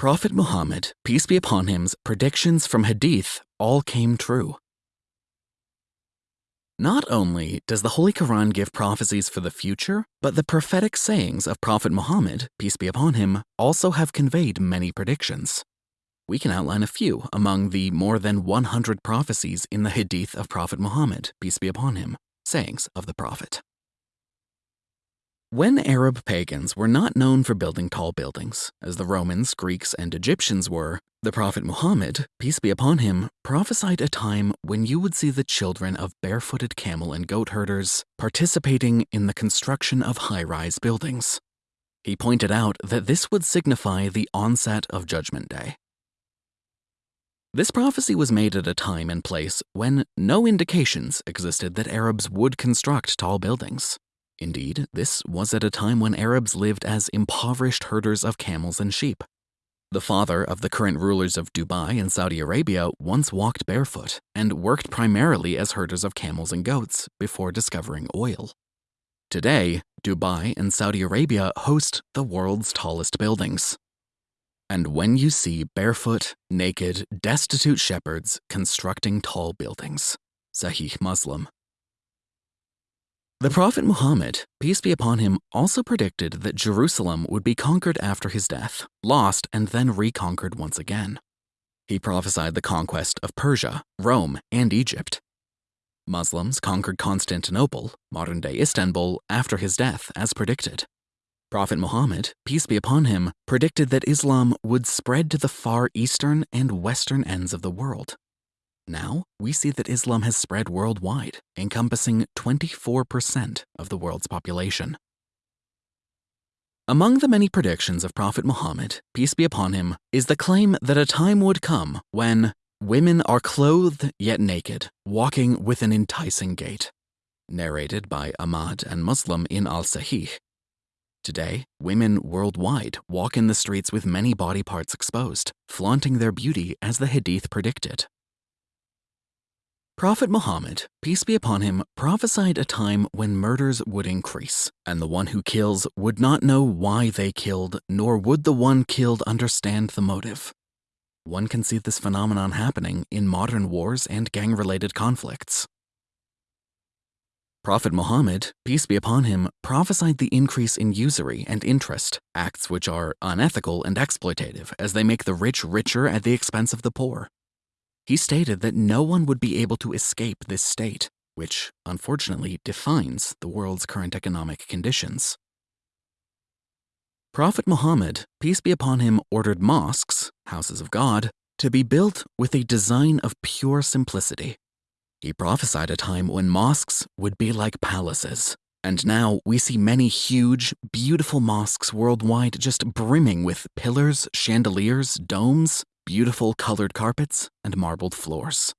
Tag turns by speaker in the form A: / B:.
A: Prophet Muhammad, peace be upon him's predictions from Hadith all came true. Not only does the Holy Quran give prophecies for the future, but the prophetic sayings of Prophet Muhammad, peace be upon him, also have conveyed many predictions. We can outline a few among the more than 100 prophecies in the Hadith of Prophet Muhammad, peace be upon him, sayings of the Prophet. When Arab pagans were not known for building tall buildings, as the Romans, Greeks, and Egyptians were, the Prophet Muhammad, peace be upon him, prophesied a time when you would see the children of barefooted camel and goat herders participating in the construction of high rise buildings. He pointed out that this would signify the onset of Judgment Day. This prophecy was made at a time and place when no indications existed that Arabs would construct tall buildings. Indeed, this was at a time when Arabs lived as impoverished herders of camels and sheep. The father of the current rulers of Dubai and Saudi Arabia once walked barefoot and worked primarily as herders of camels and goats before discovering oil. Today, Dubai and Saudi Arabia host the world's tallest buildings. And when you see barefoot, naked, destitute shepherds constructing tall buildings, Sahih Muslim, the Prophet Muhammad, peace be upon him, also predicted that Jerusalem would be conquered after his death, lost, and then reconquered once again. He prophesied the conquest of Persia, Rome, and Egypt. Muslims conquered Constantinople, modern day Istanbul, after his death, as predicted. Prophet Muhammad, peace be upon him, predicted that Islam would spread to the far eastern and western ends of the world, now, we see that Islam has spread worldwide, encompassing 24% of the world's population. Among the many predictions of Prophet Muhammad, peace be upon him, is the claim that a time would come when women are clothed yet naked, walking with an enticing gait. Narrated by Ahmad and Muslim in Al Sahih. Today, women worldwide walk in the streets with many body parts exposed, flaunting their beauty as the Hadith predicted. Prophet Muhammad, peace be upon him, prophesied a time when murders would increase, and the one who kills would not know why they killed, nor would the one killed understand the motive. One can see this phenomenon happening in modern wars and gang related conflicts. Prophet Muhammad, peace be upon him, prophesied the increase in usury and interest, acts which are unethical and exploitative as they make the rich richer at the expense of the poor. He stated that no one would be able to escape this state, which unfortunately defines the world's current economic conditions. Prophet Muhammad, peace be upon him, ordered mosques, houses of God, to be built with a design of pure simplicity. He prophesied a time when mosques would be like palaces, and now we see many huge, beautiful mosques worldwide just brimming with pillars, chandeliers, domes, beautiful colored carpets, and marbled floors.